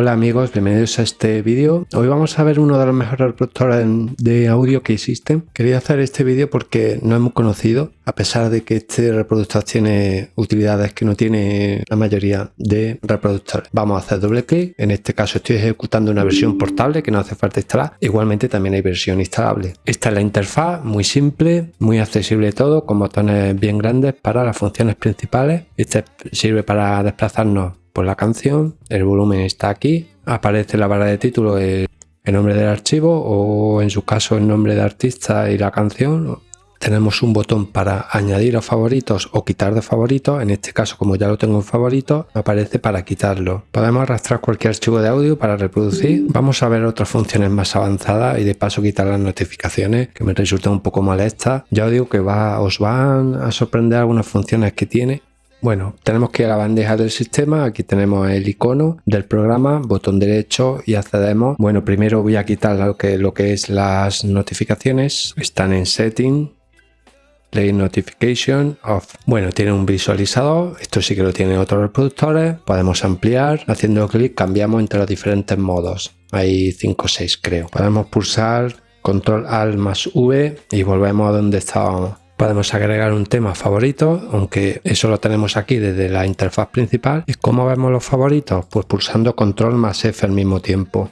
Hola amigos, bienvenidos a este vídeo. Hoy vamos a ver uno de los mejores reproductores de audio que existen. Quería hacer este vídeo porque no hemos conocido, a pesar de que este reproductor tiene utilidades que no tiene la mayoría de reproductores. Vamos a hacer doble clic, en este caso estoy ejecutando una versión portable que no hace falta instalar. Igualmente también hay versión instalable. Esta es la interfaz, muy simple, muy accesible todo, con botones bien grandes para las funciones principales. Este sirve para desplazarnos la canción, el volumen está aquí, aparece la barra de título el, nombre del archivo o en su caso el nombre de artista y la canción. Tenemos un botón para añadir a favoritos o quitar de favoritos, en este caso como ya lo tengo en favoritos, aparece para quitarlo. Podemos arrastrar cualquier archivo de audio para reproducir. Vamos a ver otras funciones más avanzadas y de paso quitar las notificaciones que me resultan un poco molestas. Ya os digo que va, os van a sorprender algunas funciones que tiene bueno, tenemos que ir a la bandeja del sistema, aquí tenemos el icono del programa, botón derecho y accedemos. Bueno, primero voy a quitar lo que, es las notificaciones, están en Setting, Play Notification Off. Bueno, tiene un visualizador, esto sí que lo tienen otros reproductores, podemos ampliar, haciendo clic cambiamos entre los diferentes modos, hay 5 o 6 creo. Podemos pulsar Control Alt más V y volvemos a donde estábamos. Podemos agregar un tema favorito, aunque eso lo tenemos aquí desde la interfaz principal. ¿Y cómo vemos los favoritos? Pues pulsando control más F al mismo tiempo.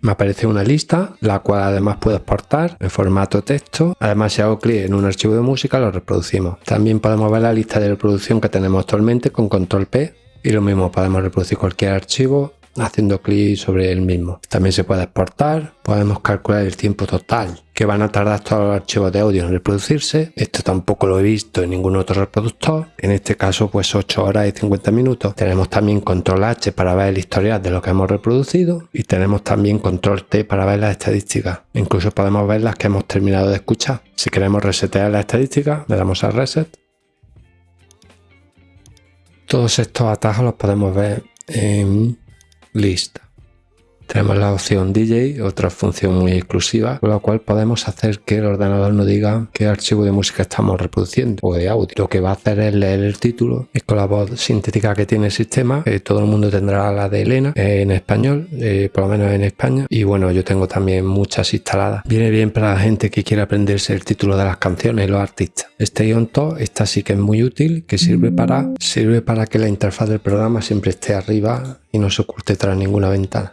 Me aparece una lista, la cual además puedo exportar en formato texto. Además, si hago clic en un archivo de música, lo reproducimos. También podemos ver la lista de reproducción que tenemos actualmente con control P. Y lo mismo, podemos reproducir cualquier archivo haciendo clic sobre el mismo. También se puede exportar, podemos calcular el tiempo total que van a tardar todos los archivos de audio en reproducirse. Esto tampoco lo he visto en ningún otro reproductor. En este caso pues 8 horas y 50 minutos. Tenemos también control H para ver el historial de lo que hemos reproducido y tenemos también control T para ver las estadísticas. Incluso podemos ver las que hemos terminado de escuchar. Si queremos resetear las estadísticas le damos a reset. Todos estos atajos los podemos ver en lista. Tenemos la opción DJ, otra función muy exclusiva, con la cual podemos hacer que el ordenador nos diga qué archivo de música estamos reproduciendo o de audio. Lo que va a hacer es leer el título y con la voz sintética que tiene el sistema, eh, todo el mundo tendrá la de Elena eh, en español, eh, por lo menos en España. Y bueno, yo tengo también muchas instaladas. Viene bien para la gente que quiere aprenderse el título de las canciones los artistas. Este on top, esta sí que es muy útil, que sirve para, sirve para que la interfaz del programa siempre esté arriba y no se oculte tras ninguna ventana.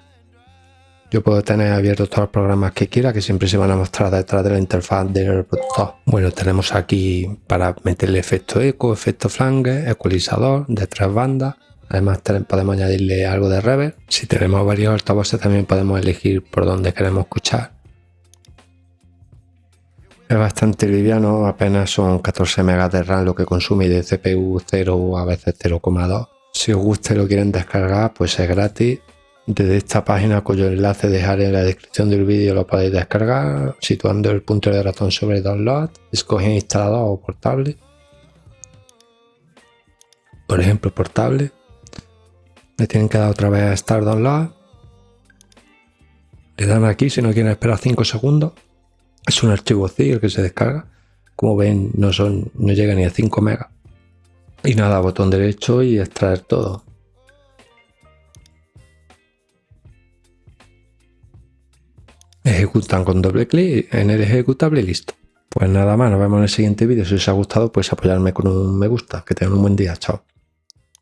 Yo puedo tener abiertos todos los programas que quiera que siempre se van a mostrar detrás de la interfaz del reproductor. Bueno, tenemos aquí para meterle efecto eco, efecto flange, ecualizador de tres bandas. Además podemos añadirle algo de reverb. Si tenemos varios altavoces también podemos elegir por dónde queremos escuchar. Es bastante liviano, apenas son 14 MB de RAM lo que consume y de CPU 0 o a veces 0,2. Si os gusta y lo quieren descargar, pues es gratis desde esta página cuyo enlace dejaré en la descripción del vídeo lo podéis descargar situando el punto de ratón sobre download, escogen instalador o portable. Por ejemplo, portable. Le tienen que dar otra vez a Start Download. Le dan aquí si no quieren esperar 5 segundos. Es un archivo CI el que se descarga. Como ven, no, son, no llega ni a 5 megas. Y nada, botón derecho y extraer todo. Ejecutan con doble clic en el ejecutable y listo. Pues nada más, nos vemos en el siguiente vídeo. Si os ha gustado, pues apoyarme con un me gusta. Que tengan un buen día. Chao.